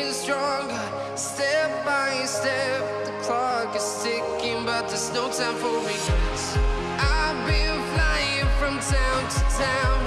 getting stronger, step by step. The clock is ticking, but there's no time for regrets. I've been flying from town to town.